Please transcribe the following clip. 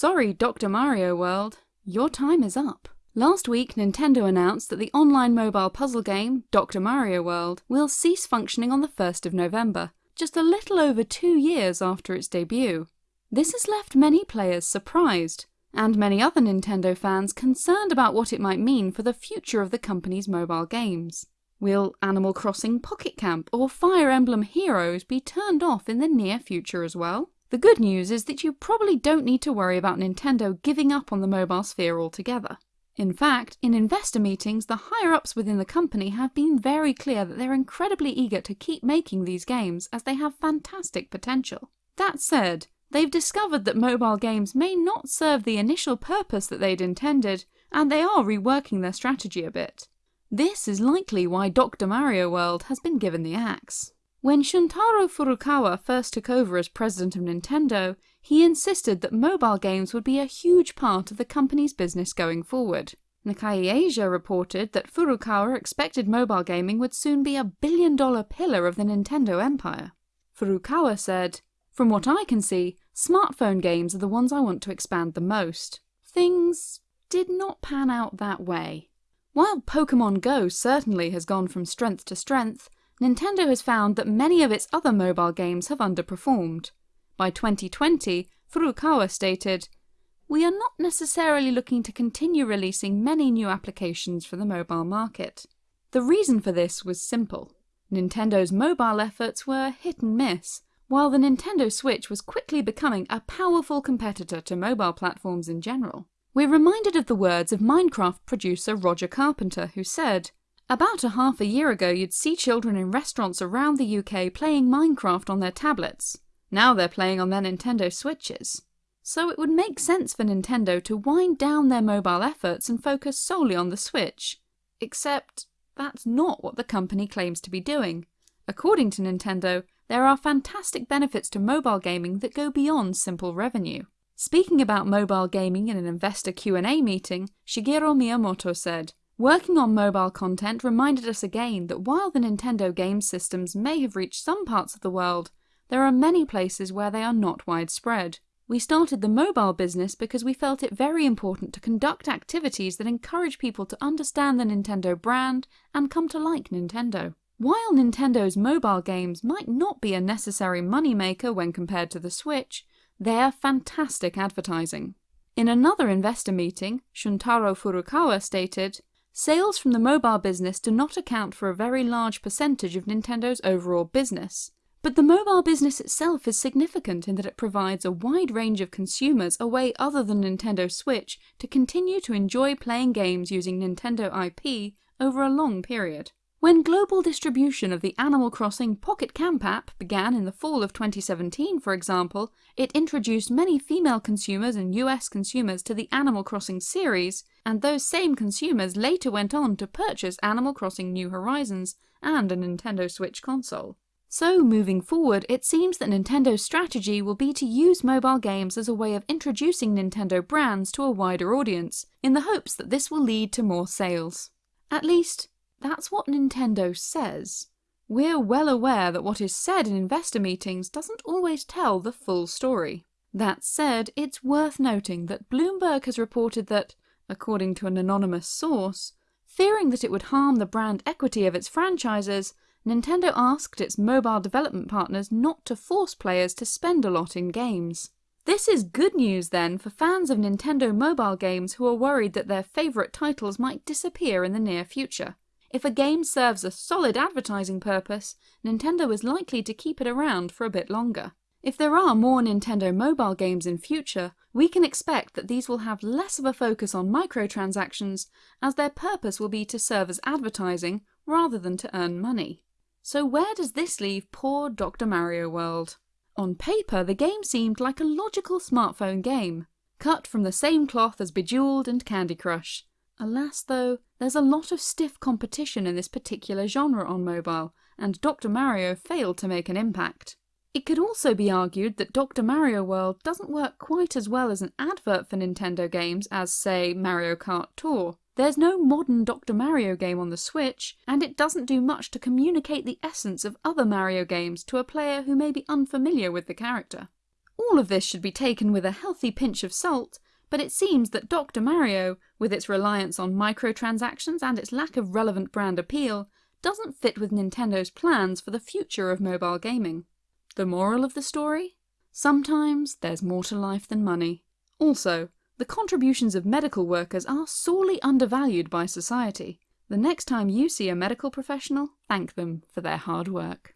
Sorry, Dr. Mario World, your time is up. Last week, Nintendo announced that the online mobile puzzle game, Dr. Mario World, will cease functioning on the 1st of November, just a little over two years after its debut. This has left many players surprised, and many other Nintendo fans concerned about what it might mean for the future of the company's mobile games. Will Animal Crossing Pocket Camp or Fire Emblem Heroes be turned off in the near future as well? The good news is that you probably don't need to worry about Nintendo giving up on the mobile sphere altogether. In fact, in investor meetings, the higher-ups within the company have been very clear that they're incredibly eager to keep making these games as they have fantastic potential. That said, they've discovered that mobile games may not serve the initial purpose that they'd intended, and they are reworking their strategy a bit. This is likely why Dr. Mario World has been given the axe. When Shuntaro Furukawa first took over as president of Nintendo, he insisted that mobile games would be a huge part of the company's business going forward. Nikkei Asia reported that Furukawa expected mobile gaming would soon be a billion dollar pillar of the Nintendo empire. Furukawa said, From what I can see, smartphone games are the ones I want to expand the most. Things did not pan out that way. While Pokemon Go certainly has gone from strength to strength, Nintendo has found that many of its other mobile games have underperformed. By 2020, Furukawa stated, We are not necessarily looking to continue releasing many new applications for the mobile market. The reason for this was simple. Nintendo's mobile efforts were hit and miss, while the Nintendo Switch was quickly becoming a powerful competitor to mobile platforms in general. We're reminded of the words of Minecraft producer Roger Carpenter, who said, about a half a year ago you'd see children in restaurants around the UK playing Minecraft on their tablets. Now they're playing on their Nintendo Switches. So it would make sense for Nintendo to wind down their mobile efforts and focus solely on the Switch. Except that's not what the company claims to be doing. According to Nintendo, there are fantastic benefits to mobile gaming that go beyond simple revenue. Speaking about mobile gaming in an investor Q&A meeting, Shigeru Miyamoto said, Working on mobile content reminded us again that while the Nintendo game systems may have reached some parts of the world, there are many places where they are not widespread. We started the mobile business because we felt it very important to conduct activities that encourage people to understand the Nintendo brand and come to like Nintendo. While Nintendo's mobile games might not be a necessary moneymaker when compared to the Switch, they are fantastic advertising. In another investor meeting, Shuntaro Furukawa stated, Sales from the mobile business do not account for a very large percentage of Nintendo's overall business. But the mobile business itself is significant in that it provides a wide range of consumers a way other than Nintendo Switch to continue to enjoy playing games using Nintendo IP over a long period. When global distribution of the Animal Crossing Pocket Camp app began in the fall of 2017, for example, it introduced many female consumers and US consumers to the Animal Crossing series, and those same consumers later went on to purchase Animal Crossing New Horizons and a Nintendo Switch console. So, moving forward, it seems that Nintendo's strategy will be to use mobile games as a way of introducing Nintendo brands to a wider audience, in the hopes that this will lead to more sales. At least, that's what Nintendo says. We're well aware that what is said in investor meetings doesn't always tell the full story. That said, it's worth noting that Bloomberg has reported that, according to an anonymous source, fearing that it would harm the brand equity of its franchises, Nintendo asked its mobile development partners not to force players to spend a lot in games. This is good news then for fans of Nintendo mobile games who are worried that their favourite titles might disappear in the near future. If a game serves a solid advertising purpose, Nintendo is likely to keep it around for a bit longer. If there are more Nintendo mobile games in future, we can expect that these will have less of a focus on microtransactions, as their purpose will be to serve as advertising rather than to earn money. So where does this leave poor Dr. Mario World? On paper, the game seemed like a logical smartphone game, cut from the same cloth as Bejeweled and Candy Crush. Alas though, there's a lot of stiff competition in this particular genre on mobile, and Dr. Mario failed to make an impact. It could also be argued that Dr. Mario World doesn't work quite as well as an advert for Nintendo games as, say, Mario Kart Tour. There's no modern Dr. Mario game on the Switch, and it doesn't do much to communicate the essence of other Mario games to a player who may be unfamiliar with the character. All of this should be taken with a healthy pinch of salt, but it seems that Dr. Mario, with its reliance on microtransactions and its lack of relevant brand appeal, doesn't fit with Nintendo's plans for the future of mobile gaming. The moral of the story? Sometimes there's more to life than money. Also, the contributions of medical workers are sorely undervalued by society. The next time you see a medical professional, thank them for their hard work.